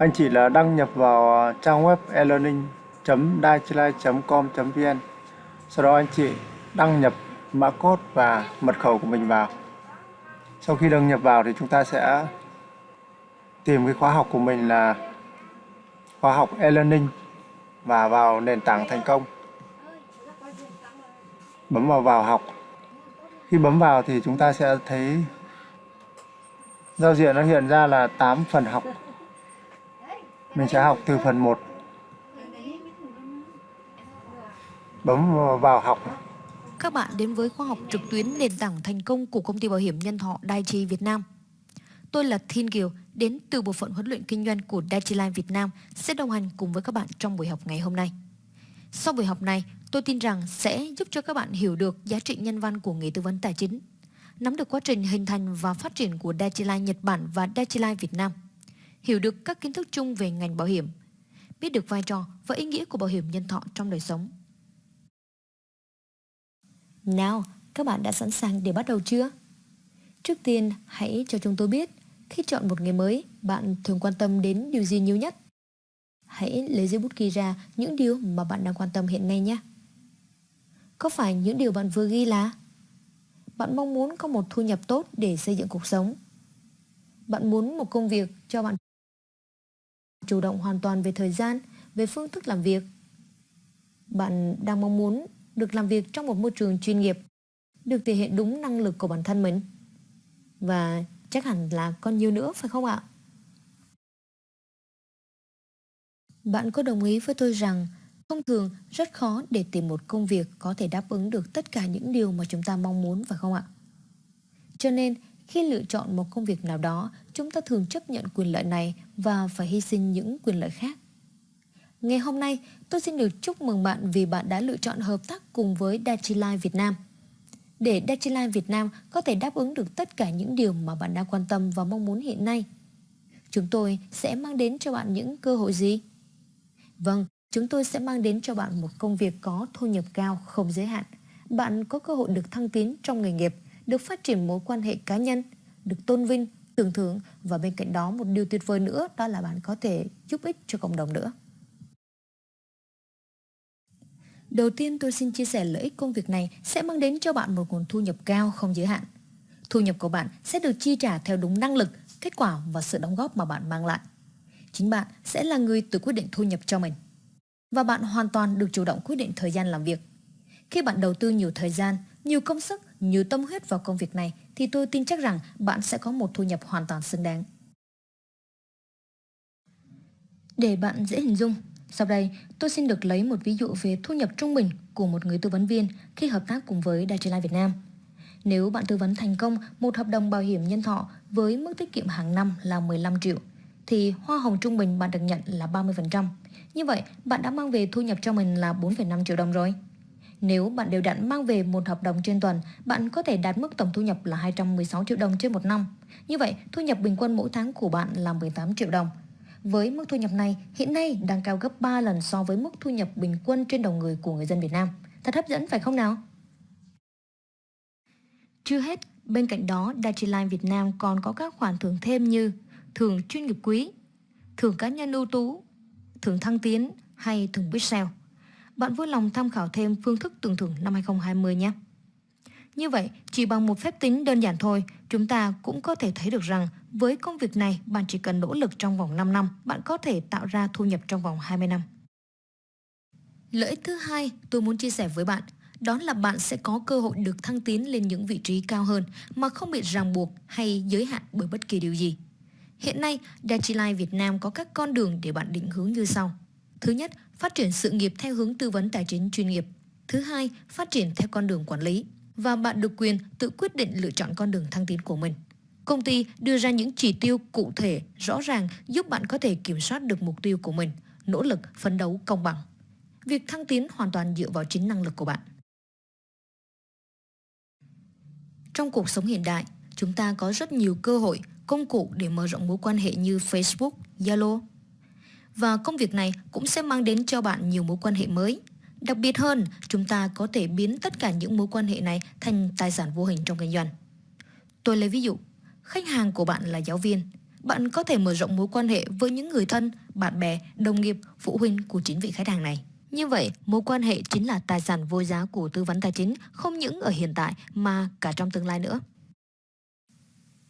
anh chị là đăng nhập vào à, trang web elearning.daichai.com.vn. sau đó anh chị đăng nhập mã code và mật khẩu của mình vào. Sau khi đăng nhập vào thì chúng ta sẽ tìm cái khóa học của mình là khóa học e-learning và vào nền tảng thành công. Bấm vào vào học. Khi bấm vào thì chúng ta sẽ thấy giao diện nó hiện ra là 8 phần học mình sẽ học từ phần 1 bấm vào học các bạn đến với khóa học trực tuyến nền tảng thành công của công ty bảo hiểm nhân thọ Daiichi Việt Nam. Tôi là Thiên Kiều, đến từ bộ phận huấn luyện kinh doanh của Daiichi Life Việt Nam sẽ đồng hành cùng với các bạn trong buổi học ngày hôm nay. Sau buổi học này, tôi tin rằng sẽ giúp cho các bạn hiểu được giá trị nhân văn của nghề tư vấn tài chính, nắm được quá trình hình thành và phát triển của Daiichi Life Nhật Bản và Daiichi Life Việt Nam, hiểu được các kiến thức chung về ngành bảo hiểm, biết được vai trò và ý nghĩa của bảo hiểm nhân thọ trong đời sống nào, các bạn đã sẵn sàng để bắt đầu chưa? Trước tiên, hãy cho chúng tôi biết khi chọn một nghề mới, bạn thường quan tâm đến điều gì nhiều nhất? Hãy lấy giấy bút ghi ra những điều mà bạn đang quan tâm hiện nay nhé. Có phải những điều bạn vừa ghi là Bạn mong muốn có một thu nhập tốt để xây dựng cuộc sống Bạn muốn một công việc cho bạn chủ động hoàn toàn về thời gian, về phương thức làm việc Bạn đang mong muốn được làm việc trong một môi trường chuyên nghiệp, được thể hiện đúng năng lực của bản thân mình. Và chắc hẳn là còn nhiều nữa phải không ạ? Bạn có đồng ý với tôi rằng thông thường rất khó để tìm một công việc có thể đáp ứng được tất cả những điều mà chúng ta mong muốn phải không ạ? Cho nên khi lựa chọn một công việc nào đó, chúng ta thường chấp nhận quyền lợi này và phải hy sinh những quyền lợi khác. Ngày hôm nay, tôi xin được chúc mừng bạn vì bạn đã lựa chọn hợp tác cùng với Dachilai Việt Nam. Để Dachilai Việt Nam có thể đáp ứng được tất cả những điều mà bạn đang quan tâm và mong muốn hiện nay. Chúng tôi sẽ mang đến cho bạn những cơ hội gì? Vâng, chúng tôi sẽ mang đến cho bạn một công việc có thu nhập cao không giới hạn. Bạn có cơ hội được thăng tiến trong nghề nghiệp, được phát triển mối quan hệ cá nhân, được tôn vinh, tưởng thưởng và bên cạnh đó một điều tuyệt vời nữa đó là bạn có thể giúp ích cho cộng đồng nữa. Đầu tiên tôi xin chia sẻ lợi ích công việc này sẽ mang đến cho bạn một nguồn thu nhập cao không giới hạn. Thu nhập của bạn sẽ được chi trả theo đúng năng lực, kết quả và sự đóng góp mà bạn mang lại. Chính bạn sẽ là người tự quyết định thu nhập cho mình. Và bạn hoàn toàn được chủ động quyết định thời gian làm việc. Khi bạn đầu tư nhiều thời gian, nhiều công sức, nhiều tâm huyết vào công việc này thì tôi tin chắc rằng bạn sẽ có một thu nhập hoàn toàn xứng đáng. Để bạn dễ hình dung, sau đây, tôi xin được lấy một ví dụ về thu nhập trung bình của một người tư vấn viên khi hợp tác cùng với Daiichi Lai Việt Nam. Nếu bạn tư vấn thành công một hợp đồng bảo hiểm nhân thọ với mức tiết kiệm hàng năm là 15 triệu, thì hoa hồng trung bình bạn được nhận là 30%. Như vậy, bạn đã mang về thu nhập cho mình là 4,5 triệu đồng rồi. Nếu bạn đều đặn mang về một hợp đồng trên tuần, bạn có thể đạt mức tổng thu nhập là 216 triệu đồng trên một năm. Như vậy, thu nhập bình quân mỗi tháng của bạn là 18 triệu đồng, với mức thu nhập này hiện nay đang cao gấp 3 lần so với mức thu nhập bình quân trên đầu người của người dân Việt Nam. Thật hấp dẫn phải không nào? Chưa hết, bên cạnh đó, Daiichi Việt Nam còn có các khoản thưởng thêm như thưởng chuyên nghiệp quý, thưởng cá nhân ưu tú, thưởng thăng tiến hay thưởng Bixel. Bạn vui lòng tham khảo thêm phương thức tưởng thưởng năm 2020 nhé. Như vậy, chỉ bằng một phép tính đơn giản thôi, chúng ta cũng có thể thấy được rằng với công việc này, bạn chỉ cần nỗ lực trong vòng 5 năm, bạn có thể tạo ra thu nhập trong vòng 20 năm. Lợi ích thứ hai tôi muốn chia sẻ với bạn đó là bạn sẽ có cơ hội được thăng tiến lên những vị trí cao hơn mà không bị ràng buộc hay giới hạn bởi bất kỳ điều gì. Hiện nay, Daiichi Life Việt Nam có các con đường để bạn định hướng như sau. Thứ nhất, phát triển sự nghiệp theo hướng tư vấn tài chính chuyên nghiệp. Thứ hai, phát triển theo con đường quản lý và bạn được quyền tự quyết định lựa chọn con đường thăng tiến của mình. Công ty đưa ra những chỉ tiêu cụ thể, rõ ràng giúp bạn có thể kiểm soát được mục tiêu của mình, nỗ lực, phấn đấu công bằng. Việc thăng tiến hoàn toàn dựa vào chính năng lực của bạn. Trong cuộc sống hiện đại, chúng ta có rất nhiều cơ hội, công cụ để mở rộng mối quan hệ như Facebook, Zalo. Và công việc này cũng sẽ mang đến cho bạn nhiều mối quan hệ mới, Đặc biệt hơn, chúng ta có thể biến tất cả những mối quan hệ này thành tài sản vô hình trong kinh doanh. Tôi lấy ví dụ, khách hàng của bạn là giáo viên. bạn có thể mở rộng mối quan hệ với những người thân, bạn bè, đồng nghiệp, phụ huynh của chính vị khách hàng này. Như vậy, mối quan hệ chính là tài sản vô giá của tư vấn tài chính không những ở hiện tại mà cả trong tương lai nữa.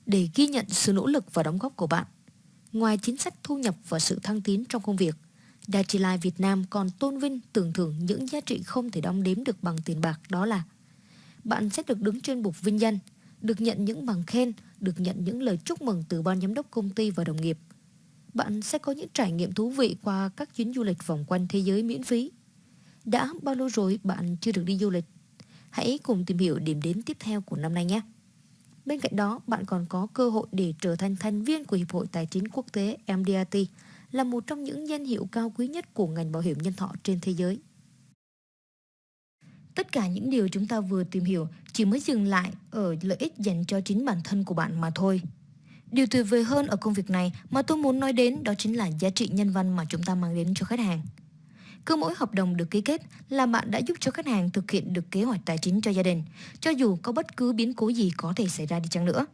Để ghi nhận sự nỗ lực và đóng góp của bạn, ngoài chính sách thu nhập và sự thăng tiến trong công việc, Dachilife Việt Nam còn tôn vinh tưởng thưởng những giá trị không thể đong đếm được bằng tiền bạc đó là bạn sẽ được đứng trên bục vinh danh, được nhận những bằng khen, được nhận những lời chúc mừng từ ban giám đốc công ty và đồng nghiệp. Bạn sẽ có những trải nghiệm thú vị qua các chuyến du lịch vòng quanh thế giới miễn phí. Đã bao lâu rồi bạn chưa được đi du lịch? Hãy cùng tìm hiểu điểm đến tiếp theo của năm nay nhé. Bên cạnh đó, bạn còn có cơ hội để trở thành thành viên của Hiệp hội Tài chính Quốc tế MDRT, là một trong những danh hiệu cao quý nhất của ngành bảo hiểm nhân thọ trên thế giới. Tất cả những điều chúng ta vừa tìm hiểu chỉ mới dừng lại ở lợi ích dành cho chính bản thân của bạn mà thôi. Điều tuyệt vời hơn ở công việc này mà tôi muốn nói đến đó chính là giá trị nhân văn mà chúng ta mang đến cho khách hàng. Cứ mỗi hợp đồng được ký kết là bạn đã giúp cho khách hàng thực hiện được kế hoạch tài chính cho gia đình, cho dù có bất cứ biến cố gì có thể xảy ra đi chăng nữa.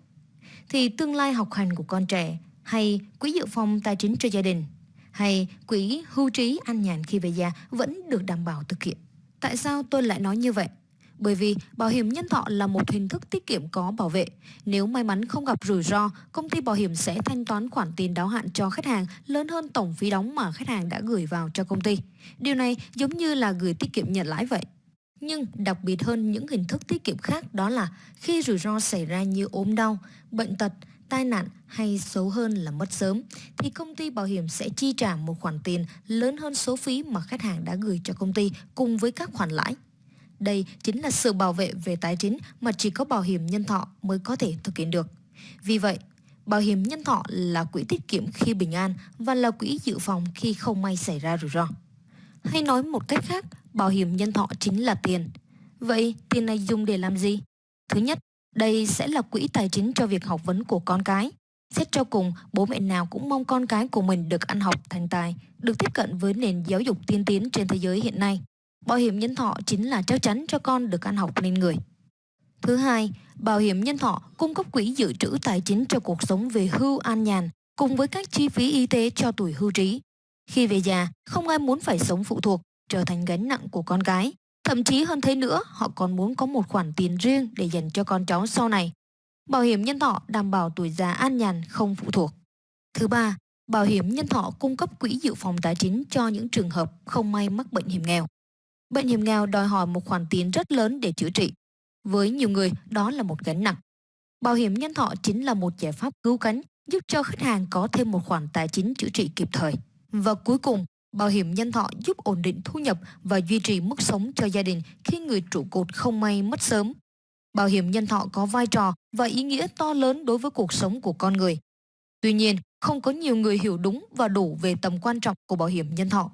Thì tương lai học hành của con trẻ hay quỹ dự phòng tài chính cho gia đình hay quỹ hưu trí an nhàn khi về già vẫn được đảm bảo thực hiện. Tại sao tôi lại nói như vậy? Bởi vì bảo hiểm nhân thọ là một hình thức tiết kiệm có bảo vệ. Nếu may mắn không gặp rủi ro, công ty bảo hiểm sẽ thanh toán khoản tiền đáo hạn cho khách hàng lớn hơn tổng phí đóng mà khách hàng đã gửi vào cho công ty. Điều này giống như là gửi tiết kiệm nhận lãi vậy. Nhưng đặc biệt hơn những hình thức tiết kiệm khác đó là khi rủi ro xảy ra như ốm đau, bệnh tật, tai nạn hay xấu hơn là mất sớm thì công ty bảo hiểm sẽ chi trả một khoản tiền lớn hơn số phí mà khách hàng đã gửi cho công ty cùng với các khoản lãi. Đây chính là sự bảo vệ về tài chính mà chỉ có bảo hiểm nhân thọ mới có thể thực hiện được. Vì vậy, bảo hiểm nhân thọ là quỹ tiết kiệm khi bình an và là quỹ dự phòng khi không may xảy ra rủi ro. Hay nói một cách khác, bảo hiểm nhân thọ chính là tiền. Vậy tiền này dùng để làm gì? Thứ nhất, đây sẽ là quỹ tài chính cho việc học vấn của con cái. Xét cho cùng, bố mẹ nào cũng mong con cái của mình được ăn học thành tài, được tiếp cận với nền giáo dục tiên tiến trên thế giới hiện nay. Bảo hiểm nhân thọ chính là chắc chắn cho con được ăn học nên người. Thứ hai, bảo hiểm nhân thọ cung cấp quỹ dự trữ tài chính cho cuộc sống về hưu an nhàn cùng với các chi phí y tế cho tuổi hưu trí. Khi về già, không ai muốn phải sống phụ thuộc, trở thành gánh nặng của con cái. Thậm chí hơn thế nữa, họ còn muốn có một khoản tiền riêng để dành cho con cháu sau này. Bảo hiểm nhân thọ đảm bảo tuổi già an nhàn không phụ thuộc. Thứ ba, bảo hiểm nhân thọ cung cấp quỹ dự phòng tài chính cho những trường hợp không may mắc bệnh hiểm nghèo. Bệnh hiểm nghèo đòi hỏi một khoản tiền rất lớn để chữa trị. Với nhiều người, đó là một gánh nặng. Bảo hiểm nhân thọ chính là một giải pháp cứu cánh giúp cho khách hàng có thêm một khoản tài chính chữa trị kịp thời. Và cuối cùng, bảo hiểm nhân thọ giúp ổn định thu nhập và duy trì mức sống cho gia đình khi người trụ cột không may mất sớm. Bảo hiểm nhân thọ có vai trò và ý nghĩa to lớn đối với cuộc sống của con người. Tuy nhiên, không có nhiều người hiểu đúng và đủ về tầm quan trọng của bảo hiểm nhân thọ.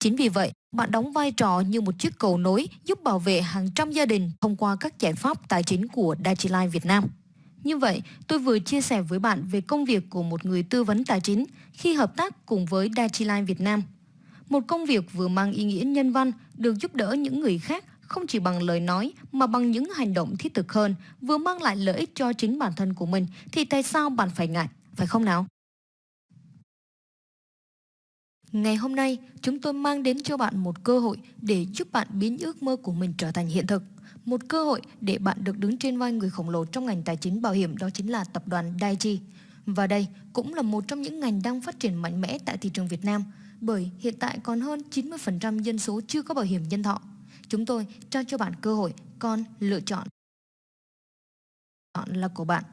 Chính vì vậy, bạn đóng vai trò như một chiếc cầu nối giúp bảo vệ hàng trăm gia đình thông qua các giải pháp tài chính của Dachilife Việt Nam. Như vậy, tôi vừa chia sẻ với bạn về công việc của một người tư vấn tài chính khi hợp tác cùng với Dachilife Việt Nam. Một công việc vừa mang ý nghĩa nhân văn, được giúp đỡ những người khác không chỉ bằng lời nói mà bằng những hành động thiết thực hơn, vừa mang lại lợi ích cho chính bản thân của mình thì tại sao bạn phải ngại, phải không nào? Ngày hôm nay, chúng tôi mang đến cho bạn một cơ hội để giúp bạn biến ước mơ của mình trở thành hiện thực. Một cơ hội để bạn được đứng trên vai người khổng lồ trong ngành tài chính bảo hiểm đó chính là tập đoàn Daiichi. Và đây cũng là một trong những ngành đang phát triển mạnh mẽ tại thị trường Việt Nam bởi hiện tại còn hơn 90% dân số chưa có bảo hiểm nhân thọ. Chúng tôi trao cho bạn cơ hội, con lựa chọn. Chọn là của bạn.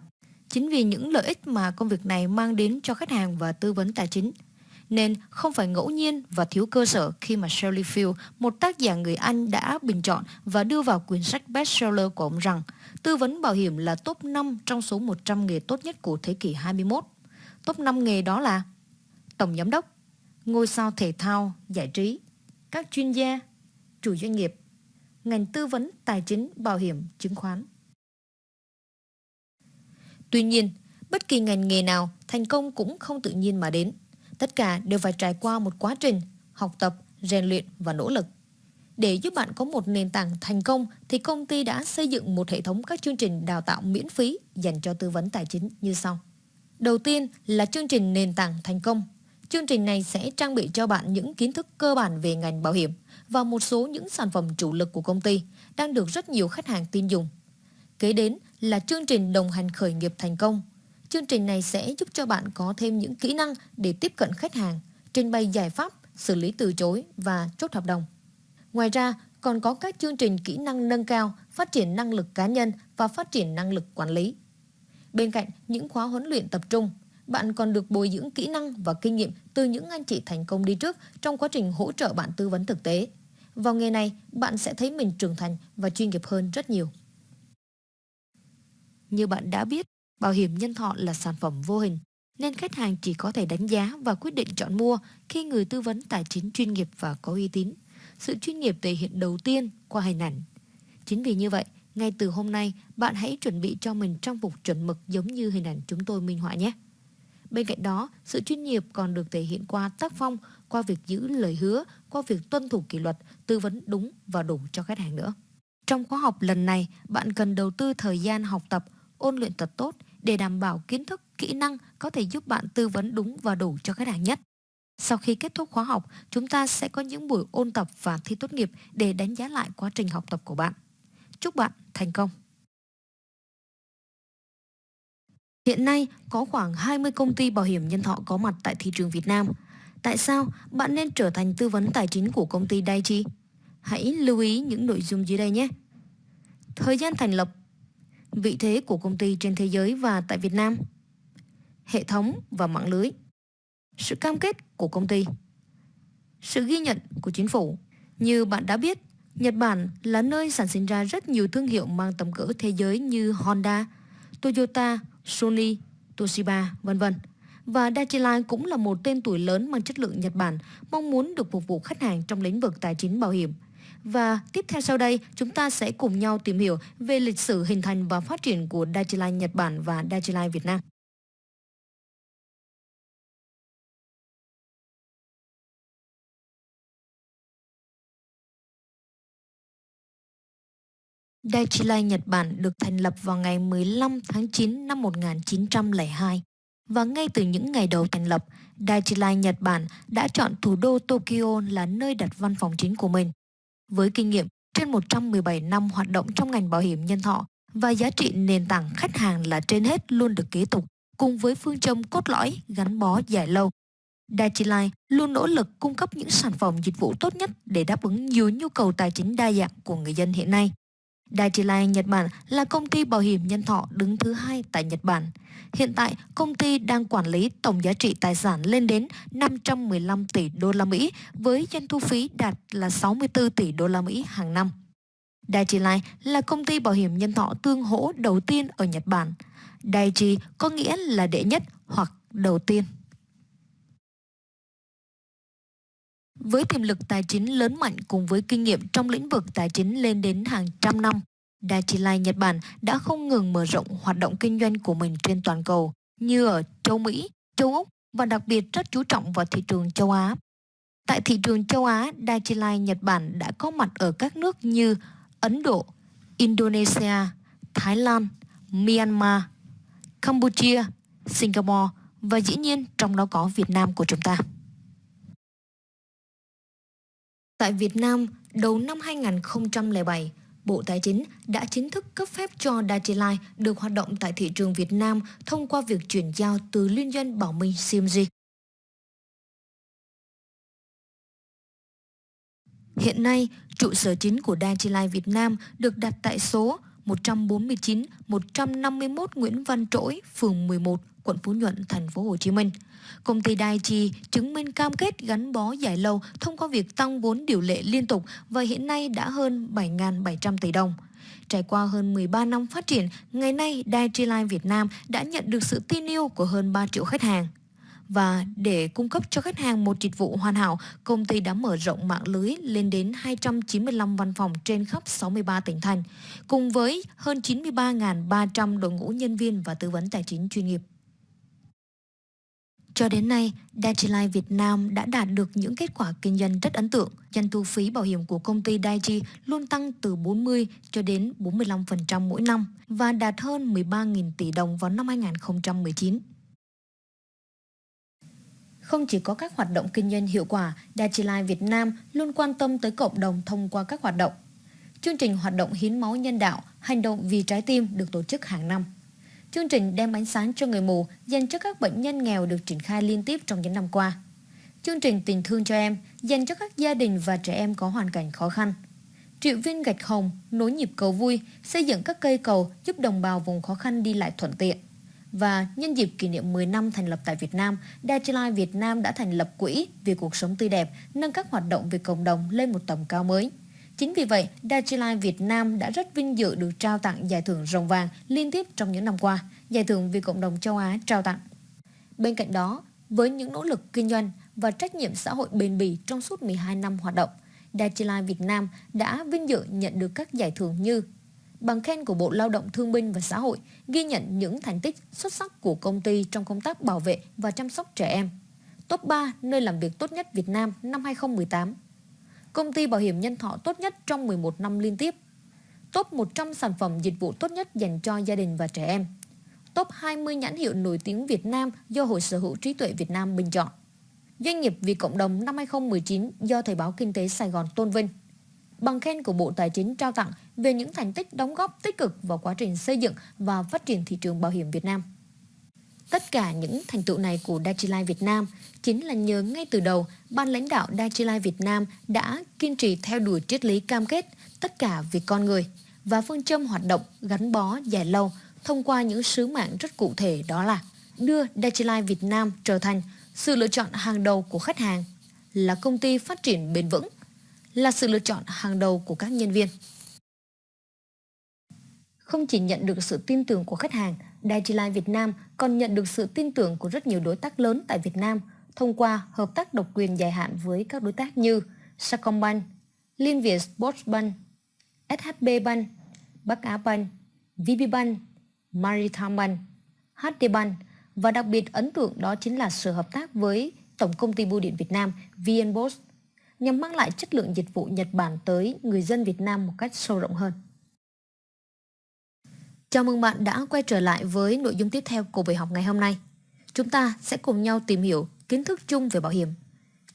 Chính vì những lợi ích mà công việc này mang đến cho khách hàng và tư vấn tài chính nên không phải ngẫu nhiên và thiếu cơ sở khi mà Shirley Field, một tác giả người Anh đã bình chọn và đưa vào quyển sách bestseller của ông rằng tư vấn bảo hiểm là top 5 trong số 100 nghề tốt nhất của thế kỷ 21. Top 5 nghề đó là Tổng giám đốc, ngôi sao thể thao, giải trí, các chuyên gia, chủ doanh nghiệp, ngành tư vấn tài chính, bảo hiểm, chứng khoán. Tuy nhiên, bất kỳ ngành nghề nào thành công cũng không tự nhiên mà đến. Tất cả đều phải trải qua một quá trình học tập, rèn luyện và nỗ lực. Để giúp bạn có một nền tảng thành công thì công ty đã xây dựng một hệ thống các chương trình đào tạo miễn phí dành cho tư vấn tài chính như sau. Đầu tiên là chương trình nền tảng thành công. Chương trình này sẽ trang bị cho bạn những kiến thức cơ bản về ngành bảo hiểm và một số những sản phẩm chủ lực của công ty đang được rất nhiều khách hàng tin dùng. Kế đến là chương trình đồng hành khởi nghiệp thành công. Chương trình này sẽ giúp cho bạn có thêm những kỹ năng để tiếp cận khách hàng, trình bày giải pháp, xử lý từ chối và chốt hợp đồng. Ngoài ra, còn có các chương trình kỹ năng nâng cao, phát triển năng lực cá nhân và phát triển năng lực quản lý. Bên cạnh những khóa huấn luyện tập trung, bạn còn được bồi dưỡng kỹ năng và kinh nghiệm từ những anh chị thành công đi trước trong quá trình hỗ trợ bạn tư vấn thực tế. Vào nghề này, bạn sẽ thấy mình trưởng thành và chuyên nghiệp hơn rất nhiều. Như bạn đã biết, bảo hiểm nhân thọ là sản phẩm vô hình, nên khách hàng chỉ có thể đánh giá và quyết định chọn mua khi người tư vấn tài chính chuyên nghiệp và có uy tín. Sự chuyên nghiệp thể hiện đầu tiên qua hình ảnh. Chính vì như vậy, ngay từ hôm nay, bạn hãy chuẩn bị cho mình trang phục chuẩn mực giống như hình ảnh chúng tôi minh họa nhé. Bên cạnh đó, sự chuyên nghiệp còn được thể hiện qua tác phong, qua việc giữ lời hứa, qua việc tuân thủ kỷ luật, tư vấn đúng và đủ cho khách hàng nữa. Trong khóa học lần này, bạn cần đầu tư thời gian học tập, ôn luyện thật tốt để đảm bảo kiến thức, kỹ năng có thể giúp bạn tư vấn đúng và đủ cho khách hàng nhất. Sau khi kết thúc khóa học, chúng ta sẽ có những buổi ôn tập và thi tốt nghiệp để đánh giá lại quá trình học tập của bạn. Chúc bạn thành công! Hiện nay có khoảng 20 công ty bảo hiểm nhân thọ có mặt tại thị trường Việt Nam. Tại sao bạn nên trở thành tư vấn tài chính của công ty Daiichi? Hãy lưu ý những nội dung dưới đây nhé. Thời gian thành lập, vị thế của công ty trên thế giới và tại Việt Nam, hệ thống và mạng lưới, sự cam kết của công ty, sự ghi nhận của chính phủ. Như bạn đã biết, Nhật Bản là nơi sản sinh ra rất nhiều thương hiệu mang tầm cỡ thế giới như Honda, Toyota, Sony, Toshiba, vân vân. Và Dachiline cũng là một tên tuổi lớn mang chất lượng Nhật Bản, mong muốn được phục vụ khách hàng trong lĩnh vực tài chính bảo hiểm. Và tiếp theo sau đây, chúng ta sẽ cùng nhau tìm hiểu về lịch sử hình thành và phát triển của Dachiline Nhật Bản và Dachiline Việt Nam. Daiichi Nhật Bản được thành lập vào ngày 15 tháng 9 năm 1902. Và ngay từ những ngày đầu thành lập, Daiichi Nhật Bản đã chọn thủ đô Tokyo là nơi đặt văn phòng chính của mình. Với kinh nghiệm trên 117 năm hoạt động trong ngành bảo hiểm nhân thọ và giá trị nền tảng khách hàng là trên hết luôn được kế tục, cùng với phương châm cốt lõi gắn bó dài lâu. Daiichi luôn nỗ lực cung cấp những sản phẩm dịch vụ tốt nhất để đáp ứng nhiều nhu cầu tài chính đa dạng của người dân hiện nay. Daiichi Life Nhật Bản là công ty bảo hiểm nhân thọ đứng thứ hai tại Nhật Bản. Hiện tại, công ty đang quản lý tổng giá trị tài sản lên đến 515 tỷ đô la Mỹ với doanh thu phí đạt là 64 tỷ đô la Mỹ hàng năm. Daiichi Life là công ty bảo hiểm nhân thọ tương hỗ đầu tiên ở Nhật Bản. Daiichi có nghĩa là đệ nhất hoặc đầu tiên. Với tiềm lực tài chính lớn mạnh cùng với kinh nghiệm trong lĩnh vực tài chính lên đến hàng trăm năm, Daiichi Life Nhật Bản đã không ngừng mở rộng hoạt động kinh doanh của mình trên toàn cầu như ở châu Mỹ, châu Úc và đặc biệt rất chú trọng vào thị trường châu Á. Tại thị trường châu Á, Daiichi Life Nhật Bản đã có mặt ở các nước như Ấn Độ, Indonesia, Thái Lan, Myanmar, Campuchia, Singapore và dĩ nhiên trong đó có Việt Nam của chúng ta. Tại Việt Nam, đầu năm 2007, Bộ Tài chính đã chính thức cấp phép cho Dachilai được hoạt động tại thị trường Việt Nam thông qua việc chuyển giao từ liên doanh Bảo Minh CMG. Hiện nay, trụ sở chính của Dachilai Việt Nam được đặt tại số 149 151 Nguyễn Văn Trỗi, phường 11, quận Phú Nhuận, thành phố Hồ Chí Minh. Công ty Daiichi chứng minh cam kết gắn bó dài lâu thông qua việc tăng vốn điều lệ liên tục và hiện nay đã hơn 7.700 tỷ đồng. Trải qua hơn 13 năm phát triển, ngày nay Daiichi Life Việt Nam đã nhận được sự tin yêu của hơn 3 triệu khách hàng. Và để cung cấp cho khách hàng một dịch vụ hoàn hảo, công ty đã mở rộng mạng lưới lên đến 295 văn phòng trên khắp 63 tỉnh thành, cùng với hơn 93.300 đội ngũ nhân viên và tư vấn tài chính chuyên nghiệp. Cho đến nay, Daiichi Life Việt Nam đã đạt được những kết quả kinh doanh rất ấn tượng. Doanh thu phí bảo hiểm của công ty Daiichi luôn tăng từ 40 cho đến 45% mỗi năm và đạt hơn 13.000 tỷ đồng vào năm 2019. Không chỉ có các hoạt động kinh doanh hiệu quả, Dachilife Việt Nam luôn quan tâm tới cộng đồng thông qua các hoạt động. Chương trình hoạt động hiến máu nhân đạo, hành động vì trái tim được tổ chức hàng năm. Chương trình đem ánh sáng cho người mù dành cho các bệnh nhân nghèo được triển khai liên tiếp trong những năm qua. Chương trình tình thương cho em dành cho các gia đình và trẻ em có hoàn cảnh khó khăn. Triệu viên gạch hồng, nối nhịp cầu vui, xây dựng các cây cầu giúp đồng bào vùng khó khăn đi lại thuận tiện. Và nhân dịp kỷ niệm 10 năm thành lập tại Việt Nam, Dachilife Việt Nam đã thành lập quỹ vì cuộc sống tươi đẹp, nâng các hoạt động về cộng đồng lên một tầm cao mới. Chính vì vậy, Dajilai Việt Nam đã rất vinh dự được trao tặng giải thưởng rồng vàng liên tiếp trong những năm qua, giải thưởng vì cộng đồng châu Á trao tặng. Bên cạnh đó, với những nỗ lực kinh doanh và trách nhiệm xã hội bền bỉ trong suốt 12 năm hoạt động, Dajilai Việt Nam đã vinh dự nhận được các giải thưởng như bằng khen của Bộ Lao động Thương binh và Xã hội ghi nhận những thành tích xuất sắc của công ty trong công tác bảo vệ và chăm sóc trẻ em. Top 3 nơi làm việc tốt nhất Việt Nam năm 2018. Công ty bảo hiểm nhân thọ tốt nhất trong 11 năm liên tiếp. Top 100 sản phẩm dịch vụ tốt nhất dành cho gia đình và trẻ em. Top 20 nhãn hiệu nổi tiếng Việt Nam do Hội Sở hữu trí tuệ Việt Nam bình chọn. Doanh nghiệp vì cộng đồng năm 2019 do Thời báo Kinh tế Sài Gòn tôn vinh bằng khen của Bộ Tài chính trao tặng về những thành tích đóng góp tích cực vào quá trình xây dựng và phát triển thị trường bảo hiểm Việt Nam. Tất cả những thành tựu này của Dachilai Việt Nam chính là nhờ ngay từ đầu, ban lãnh đạo Dachilai Việt Nam đã kiên trì theo đuổi triết lý cam kết tất cả vì con người và phương châm hoạt động gắn bó dài lâu thông qua những sứ mạng rất cụ thể đó là đưa Dachilai Việt Nam trở thành sự lựa chọn hàng đầu của khách hàng, là công ty phát triển bền vững, là sự lựa chọn hàng đầu của các nhân viên. Không chỉ nhận được sự tin tưởng của khách hàng, Dagilai Việt Nam còn nhận được sự tin tưởng của rất nhiều đối tác lớn tại Việt Nam thông qua hợp tác độc quyền dài hạn với các đối tác như Sacombank, Liên Việt Sportsbank, SHB Bank, Bắc Á Bank, VPBank, Maritime Bank, HD Bank và đặc biệt ấn tượng đó chính là sự hợp tác với Tổng công ty Bưu điện Việt Nam VNBOS nhằm mang lại chất lượng dịch vụ Nhật Bản tới người dân Việt Nam một cách sâu rộng hơn. Chào mừng bạn đã quay trở lại với nội dung tiếp theo của buổi học ngày hôm nay. Chúng ta sẽ cùng nhau tìm hiểu kiến thức chung về bảo hiểm.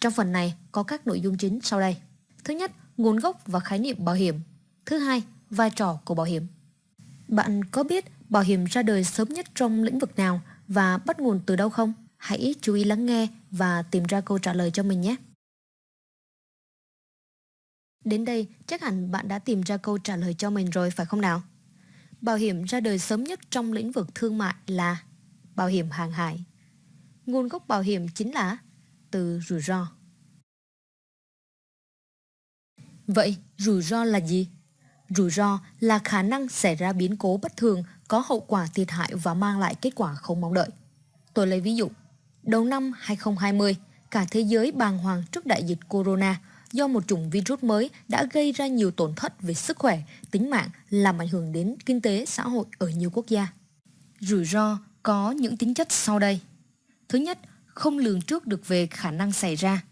Trong phần này có các nội dung chính sau đây. Thứ nhất, nguồn gốc và khái niệm bảo hiểm. Thứ hai, vai trò của bảo hiểm. Bạn có biết bảo hiểm ra đời sớm nhất trong lĩnh vực nào và bắt nguồn từ đâu không? Hãy chú ý lắng nghe và tìm ra câu trả lời cho mình nhé. Đến đây, chắc hẳn bạn đã tìm ra câu trả lời cho mình rồi phải không nào? Bảo hiểm ra đời sớm nhất trong lĩnh vực thương mại là bảo hiểm hàng hải. Nguồn gốc bảo hiểm chính là từ rủi ro. Vậy, rủi ro là gì? Rủi ro là khả năng xảy ra biến cố bất thường có hậu quả thiệt hại và mang lại kết quả không mong đợi. Tôi lấy ví dụ, đầu năm 2020, cả thế giới bàng hoàng trước đại dịch corona do một chủng virus mới đã gây ra nhiều tổn thất về sức khỏe, tính mạng, làm ảnh hưởng đến kinh tế, xã hội ở nhiều quốc gia. Rủi ro có những tính chất sau đây. Thứ nhất, không lường trước được về khả năng xảy ra.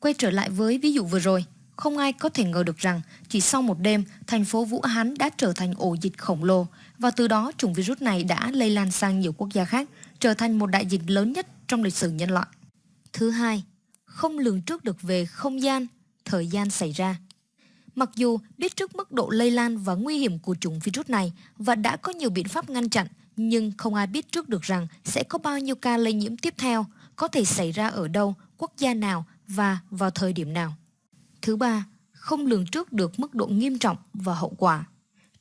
Quay trở lại với ví dụ vừa rồi, không ai có thể ngờ được rằng chỉ sau một đêm, thành phố Vũ Hán đã trở thành ổ dịch khổng lồ và từ đó chủng virus này đã lây lan sang nhiều quốc gia khác, trở thành một đại dịch lớn nhất trong lịch sử nhân loại. Thứ hai, không lường trước được về không gian, thời gian xảy ra. Mặc dù biết trước mức độ lây lan và nguy hiểm của chủng virus này và đã có nhiều biện pháp ngăn chặn, nhưng không ai biết trước được rằng sẽ có bao nhiêu ca lây nhiễm tiếp theo, có thể xảy ra ở đâu, quốc gia nào và vào thời điểm nào. Thứ ba, không lường trước được mức độ nghiêm trọng và hậu quả.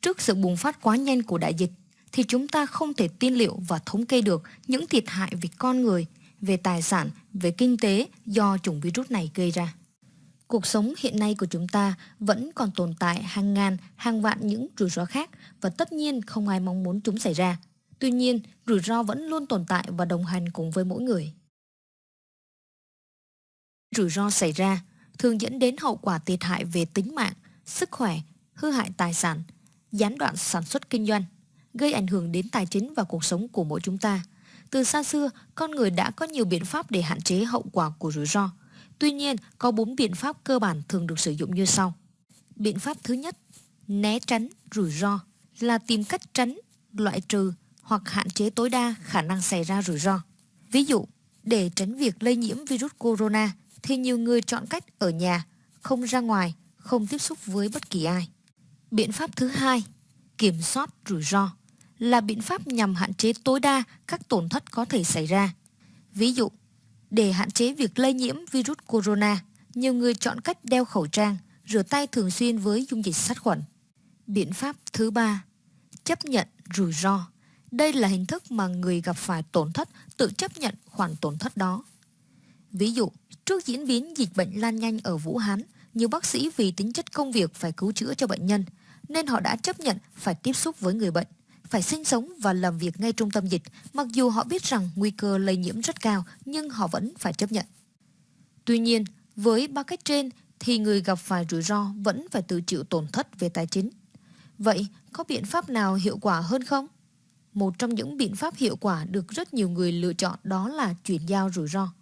Trước sự bùng phát quá nhanh của đại dịch, thì chúng ta không thể tiên liệu và thống kê được những thiệt hại về con người, về tài sản, về kinh tế do chủng virus này gây ra. Cuộc sống hiện nay của chúng ta vẫn còn tồn tại hàng ngàn, hàng vạn những rủi ro khác và tất nhiên không ai mong muốn chúng xảy ra. Tuy nhiên, rủi ro vẫn luôn tồn tại và đồng hành cùng với mỗi người. Rủi ro xảy ra thường dẫn đến hậu quả thiệt hại về tính mạng, sức khỏe, hư hại tài sản, gián đoạn sản xuất kinh doanh, gây ảnh hưởng đến tài chính và cuộc sống của mỗi chúng ta. Từ xa xưa, con người đã có nhiều biện pháp để hạn chế hậu quả của rủi ro. Tuy nhiên, có 4 biện pháp cơ bản thường được sử dụng như sau. Biện pháp thứ nhất, né tránh rủi ro là tìm cách tránh, loại trừ hoặc hạn chế tối đa khả năng xảy ra rủi ro. Ví dụ, Để tránh việc lây nhiễm virus corona thì nhiều người chọn cách ở nhà, không ra ngoài, không tiếp xúc với bất kỳ ai. Biện pháp thứ hai, kiểm soát rủi ro là biện pháp nhằm hạn chế tối đa các tổn thất có thể xảy ra. Ví dụ, để hạn chế việc lây nhiễm virus corona, nhiều người chọn cách đeo khẩu trang, rửa tay thường xuyên với dung dịch sát khuẩn. Biện pháp thứ ba, chấp nhận rủi ro. Đây là hình thức mà người gặp phải tổn thất tự chấp nhận khoản tổn thất đó. Ví dụ, trước diễn biến dịch bệnh lan nhanh ở Vũ Hán, nhiều bác sĩ vì tính chất công việc phải cứu chữa cho bệnh nhân, nên họ đã chấp nhận phải tiếp xúc với người bệnh, phải sinh sống và làm việc ngay trung tâm dịch, mặc dù họ biết rằng nguy cơ lây nhiễm rất cao, nhưng họ vẫn phải chấp nhận. Tuy nhiên, với ba cách trên thì người gặp phải rủi ro vẫn phải tự chịu tổn thất về tài chính. Vậy có biện pháp nào hiệu quả hơn không? Một trong những biện pháp hiệu quả được rất nhiều người lựa chọn đó là chuyển giao rủi ro.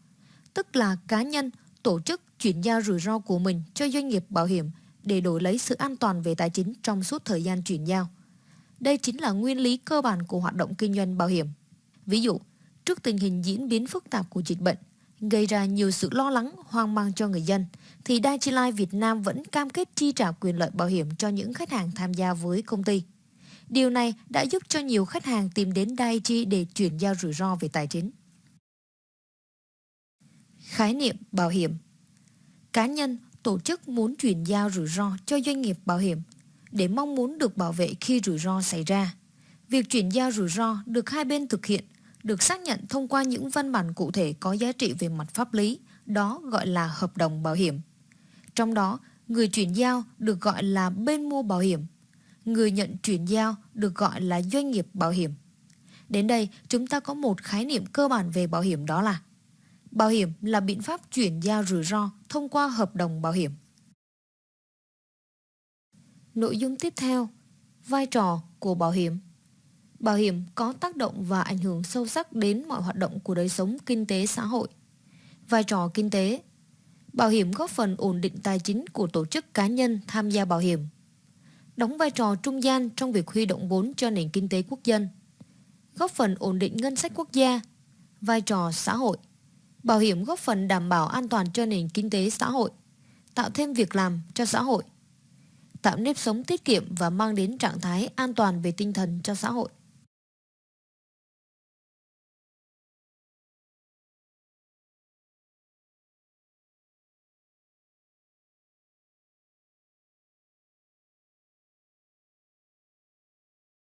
Tức là cá nhân, tổ chức chuyển giao rủi ro của mình cho doanh nghiệp bảo hiểm để đổi lấy sự an toàn về tài chính trong suốt thời gian chuyển giao. Đây chính là nguyên lý cơ bản của hoạt động kinh doanh bảo hiểm. Ví dụ, trước tình hình diễn biến phức tạp của dịch bệnh, gây ra nhiều sự lo lắng, hoang mang cho người dân, thì Dai Life Việt Nam vẫn cam kết chi trả quyền lợi bảo hiểm cho những khách hàng tham gia với công ty. Điều này đã giúp cho nhiều khách hàng tìm đến Daiichi để chuyển giao rủi ro về tài chính. Khái niệm bảo hiểm Cá nhân, tổ chức muốn chuyển giao rủi ro cho doanh nghiệp bảo hiểm để mong muốn được bảo vệ khi rủi ro xảy ra. Việc chuyển giao rủi ro được hai bên thực hiện, được xác nhận thông qua những văn bản cụ thể có giá trị về mặt pháp lý, đó gọi là hợp đồng bảo hiểm. Trong đó, người chuyển giao được gọi là bên mua bảo hiểm, người nhận chuyển giao được gọi là doanh nghiệp bảo hiểm. Đến đây, chúng ta có một khái niệm cơ bản về bảo hiểm đó là Bảo hiểm là biện pháp chuyển giao rủi ro thông qua hợp đồng bảo hiểm. Nội dung tiếp theo, vai trò của bảo hiểm. Bảo hiểm có tác động và ảnh hưởng sâu sắc đến mọi hoạt động của đời sống kinh tế xã hội. Vai trò kinh tế Bảo hiểm góp phần ổn định tài chính của tổ chức cá nhân tham gia bảo hiểm. Đóng vai trò trung gian trong việc huy động vốn cho nền kinh tế quốc dân. Góp phần ổn định ngân sách quốc gia. Vai trò xã hội Bảo hiểm góp phần đảm bảo an toàn cho nền kinh tế xã hội, tạo thêm việc làm cho xã hội, tạo nếp sống tiết kiệm và mang đến trạng thái an toàn về tinh thần cho xã hội.